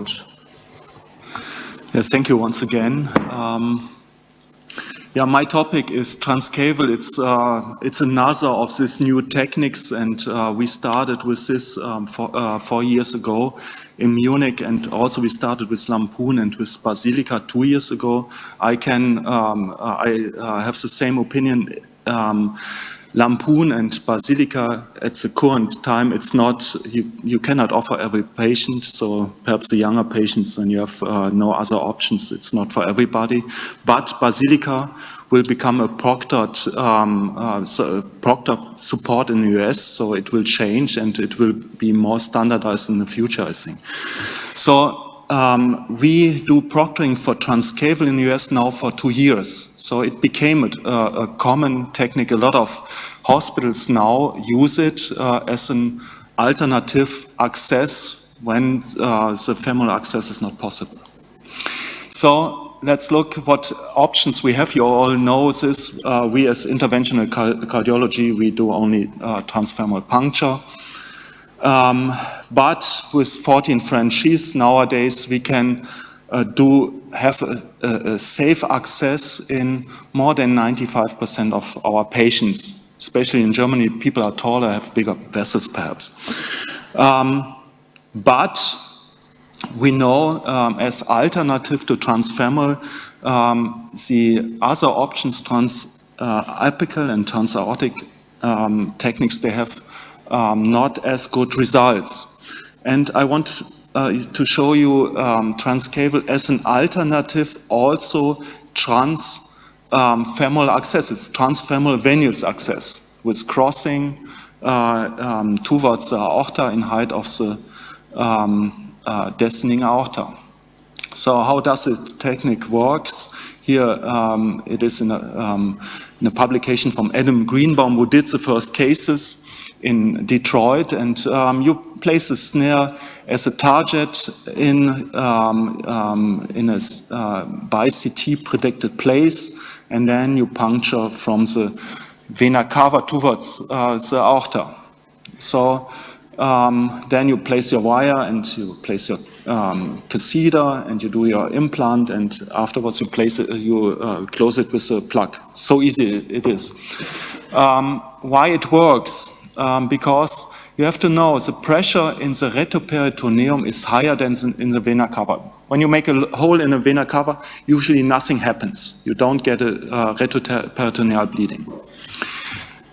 launch. Yes, thank you once again. Um, yeah, my topic is transcaval. It's uh, it's another of these new techniques, and uh, we started with this um, four, uh, four years ago in Munich, and also we started with LAMPOON and with Basilica two years ago. I can um, I uh, have the same opinion. Um, LAMPOON and Basilica at the current time, it's not, you, you cannot offer every patient, so perhaps the younger patients and you have uh, no other options, it's not for everybody. But Basilica will become a proctored, um, uh, so proctor support in the US, so it will change and it will be more standardized in the future, I think. So um, we do proctoring for transcaval in the US now for two years. So it became a, a common technique. A lot of hospitals now use it uh, as an alternative access when uh, the femoral access is not possible. So let's look what options we have. You all know this. Uh, we as interventional cardiology, we do only uh, transfemoral puncture. Um, but with 14 French sizes nowadays, we can uh, do have a, a, a, safe access in more than 95% of our patients. Especially in Germany, people are taller, have bigger vessels perhaps. Um, but we know um, as alternative to transfemoral, um, the other options, transapical uh, and transaortic um, techniques, they have um, not as good results. And I want uh, to show you um, transcaval as an alternative also trans um, femoral access. It's transfemoral venous access with crossing uh, um, towards the aorta in height of the um, uh, descending aorta. So how does the technique works? Here um, it is in a, um, in a publication from Adam Greenbaum who did the first cases in Detroit, and um, you place a snare as a target in um, um, in a uh, by CT predicted place, and then you puncture from the vena cava towards uh, the aorta. So um, then you place your wire and you place your um, catheter and you do your implant, and afterwards you place it, you uh, close it with a plug. So easy it is. Um, why it works? Um, because you have to know the pressure in the retroperitoneum is higher than in the vena cava. When you make a hole in a vena cava, usually nothing happens. You don't get a uh, retroperitoneal bleeding.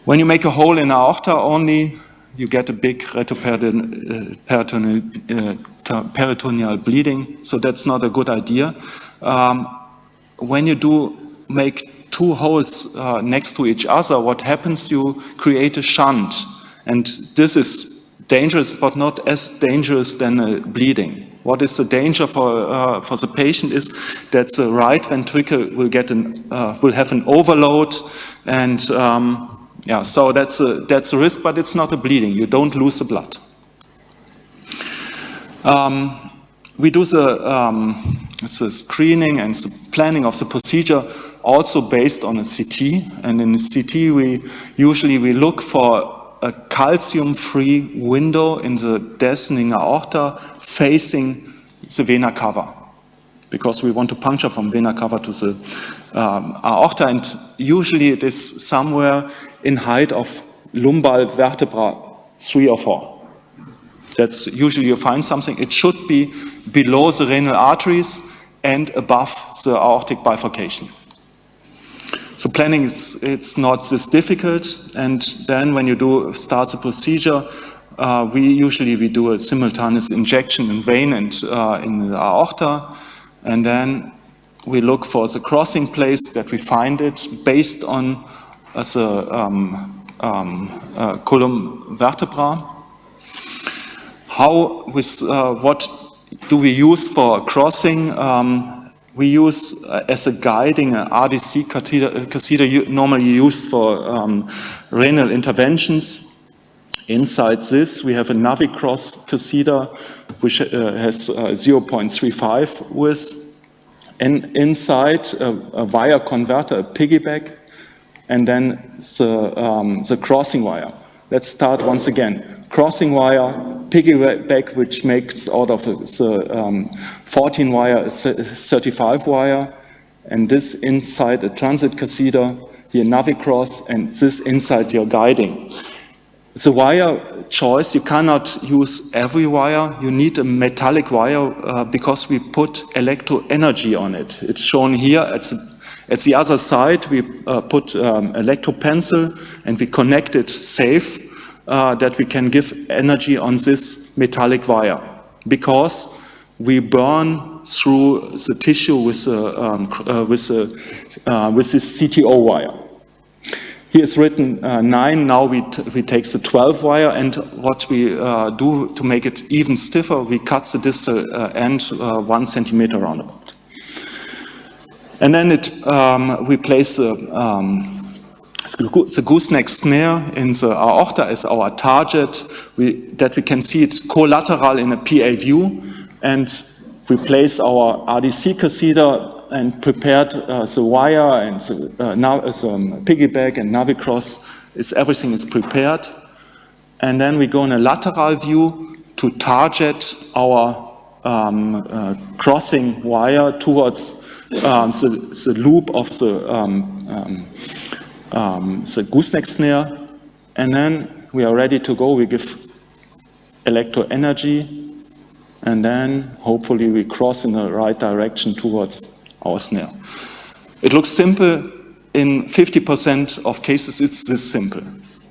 When you make a hole in aorta only, you get a big retroperitoneal uh, bleeding, so that's not a good idea. Um, when you do make two holes uh, next to each other, what happens, you create a shunt. And this is dangerous, but not as dangerous than a bleeding. What is the danger for, uh, for the patient is that the right ventricle will, get an, uh, will have an overload and um, yeah, so that's a, that's a risk, but it's not a bleeding. You don't lose the blood. Um, we do the, um, the screening and the planning of the procedure also based on a CT. And in a CT, we usually we look for a calcium-free window in the descending aorta facing the vena cava because we want to puncture from vena cava to the um, aorta and usually it is somewhere in height of lumbar vertebra 3 or 4. That's usually you find something. It should be below the renal arteries and above the aortic bifurcation. So planning is it's not this difficult, and then when you do start the procedure, uh, we usually we do a simultaneous injection in vein and uh, in the aorta, and then we look for the crossing place that we find it based on as a um, um, uh, column vertebra. How with uh, what do we use for crossing? Um, we use uh, as a guiding an RDC catheter, catheter normally used for um, renal interventions. Inside this, we have a Navicross catheter, which uh, has uh, 0.35 width. And inside, a, a, wire converter, a piggyback, and then the, um, the crossing wire. Let's start once again. Crossing wire, piggyback which makes out of the um, 14 wire a 35 wire, and this inside a transit catheter, here Navicross, and this inside your guiding. The wire choice, you cannot use every wire. You need a metallic wire uh, because we put electro energy on it. It's shown here. At the, at the other side, we uh, put um, electro pencil and we connect it safe uh, that we can give energy on this metallic wire because we burn through the tissue with, the, um, uh, with, uh, with this CTO wire. Here is written uh, 9, now we, we take the 12 wire and what we uh, do to make it even stiffer, we cut the distal uh, end uh, one centimeter roundabout. And then it, um, we place the, um, the gooseneck snare in the aorta is our target, we, that we can see it collateral in a PA view and we place our RDC catheter and prepared uh, the wire and the, uh, now uh, some piggyback and navicross. It's, everything is prepared. And then we go in a lateral view to target our um, uh, crossing wire towards um, the, the, loop of the, um, um, the gooseneck snare. And then we are ready to go. We give electro energy and then hopefully we cross in the right direction towards our snare. It looks simple. In 50% of cases, it's this simple.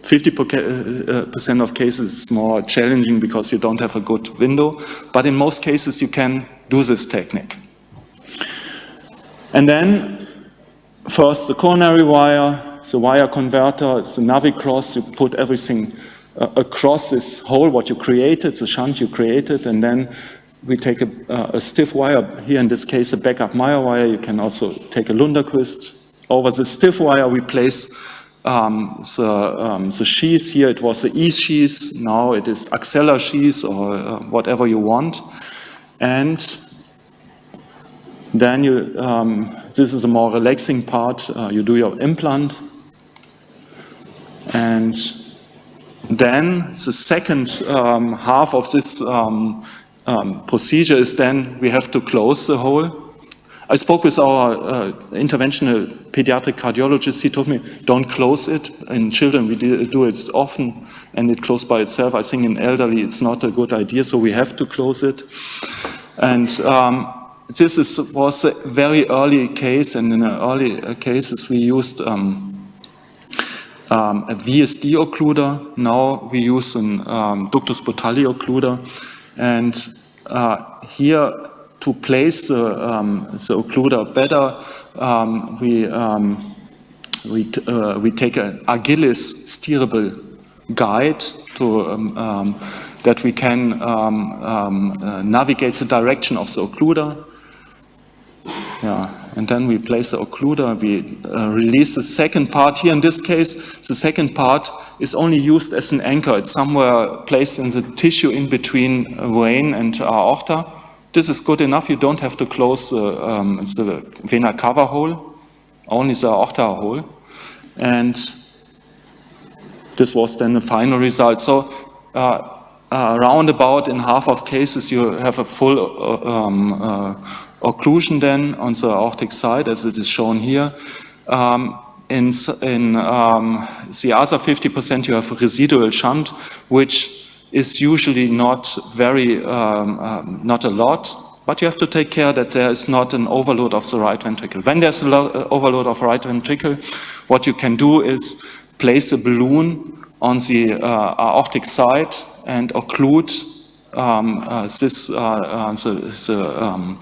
50% uh, of cases is more challenging because you don't have a good window, but in most cases you can do this technique. And then, first the coronary wire, the wire converter, the navicross, you put everything uh, across this hole, what you created, the shunt you created, and then we take a, uh, a, stiff wire, here in this case a backup Meier wire, you can also take a Lunderquist. Over the stiff wire we place um, the, um, the sheath, here it was the E sheath, now it is Axela sheath or uh, whatever you want. And then you, um, this is a more relaxing part, uh, you do your implant. And then the second um, half of this um, um, procedure is then we have to close the hole. I spoke with our uh, interventional pediatric cardiologist. He told me, don't close it. In children, we do it often, and it closes by itself. I think in elderly, it's not a good idea, so we have to close it. And um, this is, was a very early case, and in the early uh, cases, we used um, um, a VSD occluder. Now we use an um, ductus botalli occluder. And uh, here, to place the, um, the occluder better, um, we, um, we, uh, we take an Agilis steerable guide to, um, that we can uh, navigate the direction of the occluder. Yeah, and then we place the occluder, we uh, release the second part. Here in this case, the second part is only used as an anchor. It's somewhere placed in the tissue in between vein and aorta. This is good enough. You don't have to close the, um, the vena cava hole, only the aorta hole. And this was then the final result. So uh, uh, in half of cases, you have a full uh, um, uh, occlusion then on the aortic side as it is shown here. Um, in, in um, the other 50% you have residual shunt, which is usually not very, um, um, not a lot, but you have to take care that there is not an overload of the right ventricle. When there's an uh, overload of right ventricle, what you can do is place a balloon on the uh, aortic side and occlude um, uh, this, uh, uh the, the um,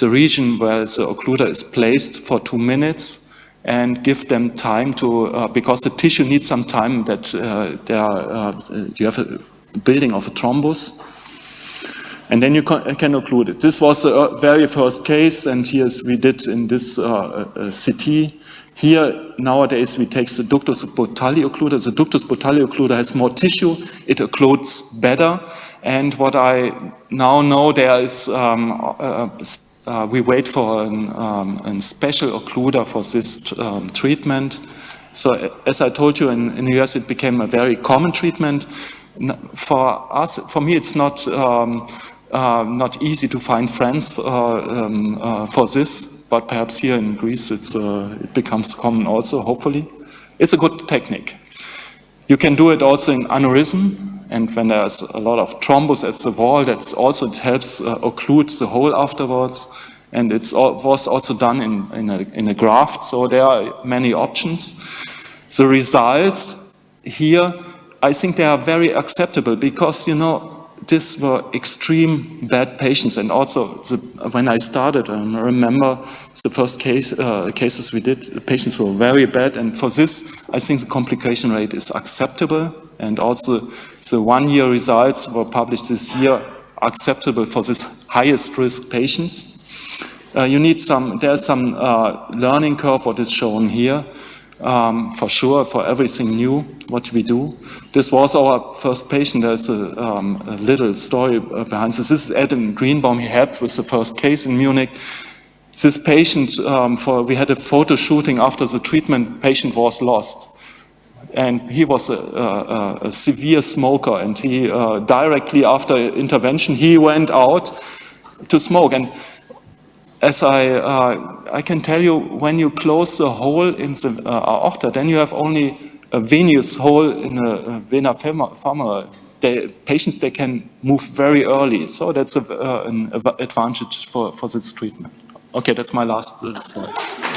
the region where the occluder is placed for two minutes and give them time to, uh, because the tissue needs some time that uh, there are, uh, you have a building of a thrombus. And then you can, occlude it. This was the very first case, and here we did in this CT. Here, nowadays, we take the ductus botalli occluder. The ductus botalli occluder has more tissue. It occludes better. And what I now know, there is um, uh, we wait for an, um, a special occluder for this um, treatment. So as I told you, in, in, the US it became a very common treatment. for us, for me, it's not um, uh, not easy to find friends uh, um, uh, for this, but perhaps here in Greece uh, it becomes common also, hopefully. It's a good technique. You can do it also in aneurysm, and when there's a lot of thrombus at the wall, that's also, it helps uh, occlude the hole afterwards, and it was also done in, in, a, in a graft, so there are many options. The results here, I think they are very acceptable because, you know, these were extreme bad patients. And also the, when I started, I remember the first case, uh, cases we did, the patients were very bad. And for this I think the complication rate is acceptable and also the one-year results were published this year acceptable for this highest risk patients. Uh, you need some, there's some uh, learning curve, what is shown here, um, for sure, for everything new, what we do. This was our first patient. There's a, um, a little story uh, behind this. This is Adam Greenbaum. He helped with the first case in Munich. This patient, um, for we had a photo shooting after the treatment, patient was lost. And he was a, a, a severe smoker and he uh, directly after intervention, he went out to smoke. And as I, uh, I can tell you, when you close the hole in the uh, aorta, then you have only a venous hole in a, vena femoral. Patients, they can move very early. So that's a, uh, an advantage for, for this treatment. Okay, that's my last uh, slide.